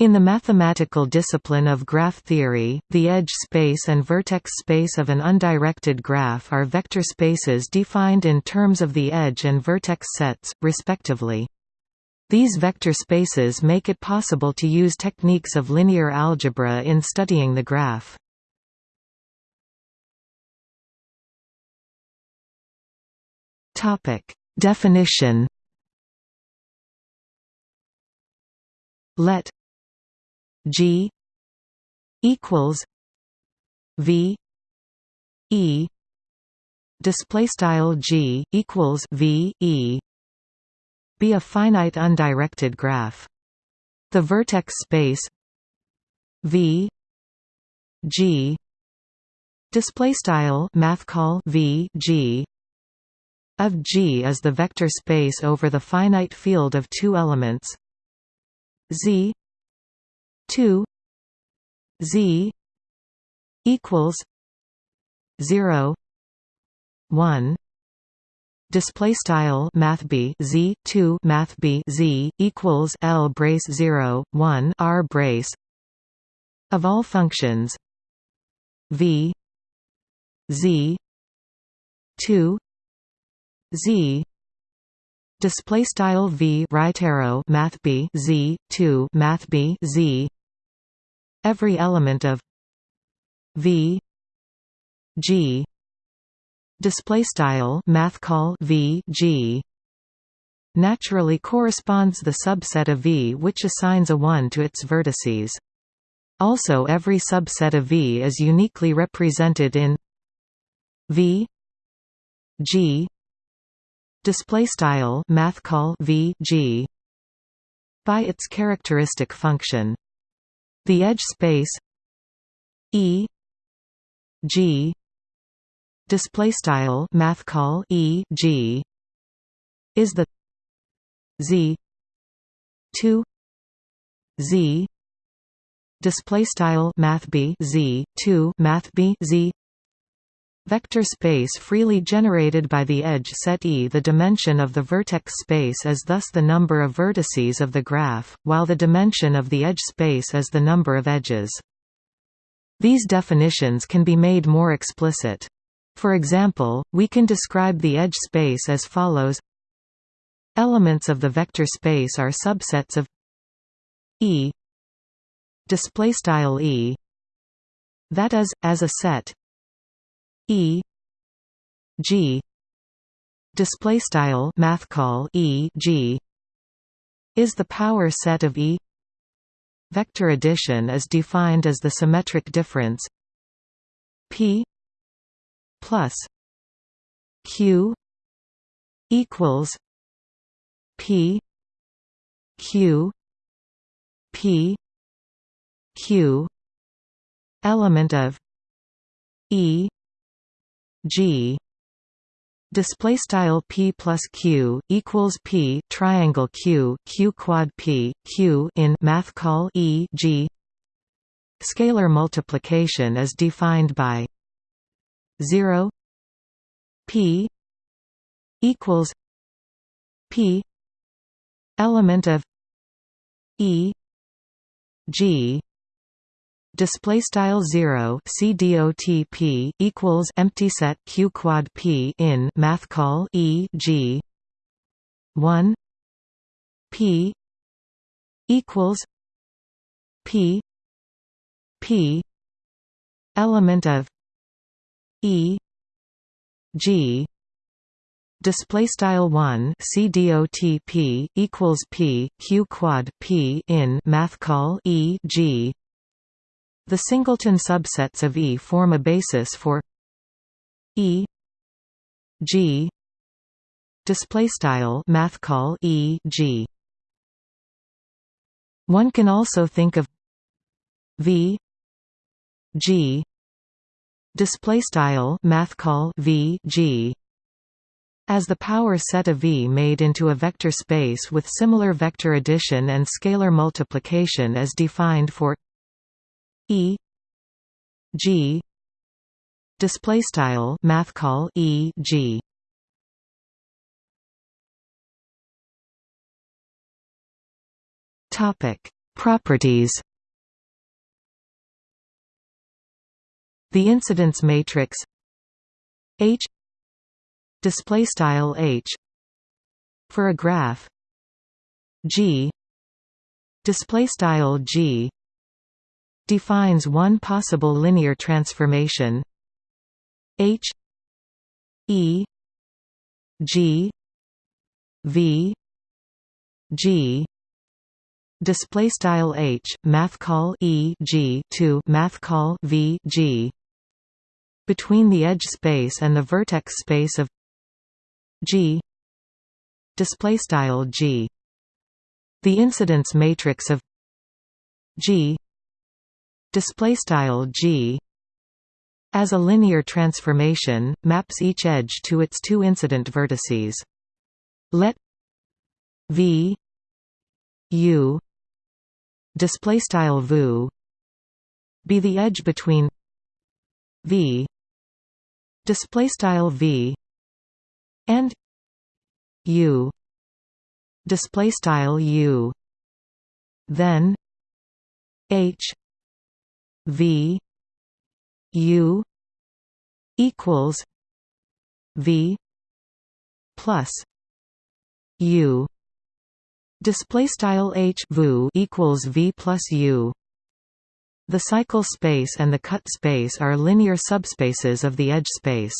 In the mathematical discipline of graph theory, the edge space and vertex space of an undirected graph are vector spaces defined in terms of the edge and vertex sets, respectively. These vector spaces make it possible to use techniques of linear algebra in studying the graph. Definition Let G equals V E display style G equals V E. Be a finite undirected graph. The vertex space V G display style math call V G of G is the vector space over the finite field of two elements. Z 2 z equals 0 1 display style math b z 2 math b z equals l brace 0 1 r brace. Of all functions v z 2 z display style v right arrow math b z 2 math b z. Every element of v g. Display style math call v g. Naturally corresponds the subset of V which assigns a 1 to its vertices. Also every subset of V is uniquely represented in V G display style math call v g by its characteristic function. The edge space e g display style math call e g is the z 2 z display style math b z 2 math b z Vector space freely generated by the edge set E. The dimension of the vertex space is thus the number of vertices of the graph, while the dimension of the edge space is the number of edges. These definitions can be made more explicit. For example, we can describe the edge space as follows Elements of the vector space are subsets of E display style E that is as a set E G display style math call E G is the power set of E vector addition is defined as the symmetric difference P plus Q equals P Q P Q element of E G display style p plus q equals p triangle q q quad p q in math call e g. Scalar multiplication is defined by 0 p equals p element of e g display style 0 cdotp equals empty set q quad p in math call e g. 1 p equals p p element of e g. Display style 1 cdotp equals p q quad p in math call e g the singleton subsets of E form a basis for E G display style math call E G. One can also think of V G display style math call V G as the power set of V made into a vector space with similar vector addition and scalar multiplication as defined for E. G. Display style math call E. G. Topic. Properties. The incidence matrix. H. Display style H. For a graph. G. Display style G defines one possible linear transformation. H E G V G display style H math call E G to math call V G. Between the edge space and the vertex space of G display style G. The incidence matrix of G display style G. As a linear transformation maps each edge to its two incident vertices. Let v u display style vu be the edge between v display style v and u display style u. Then h v u equals v plus u. Display style h vu equals v plus u. The cycle space and the cut space are linear subspaces of the edge space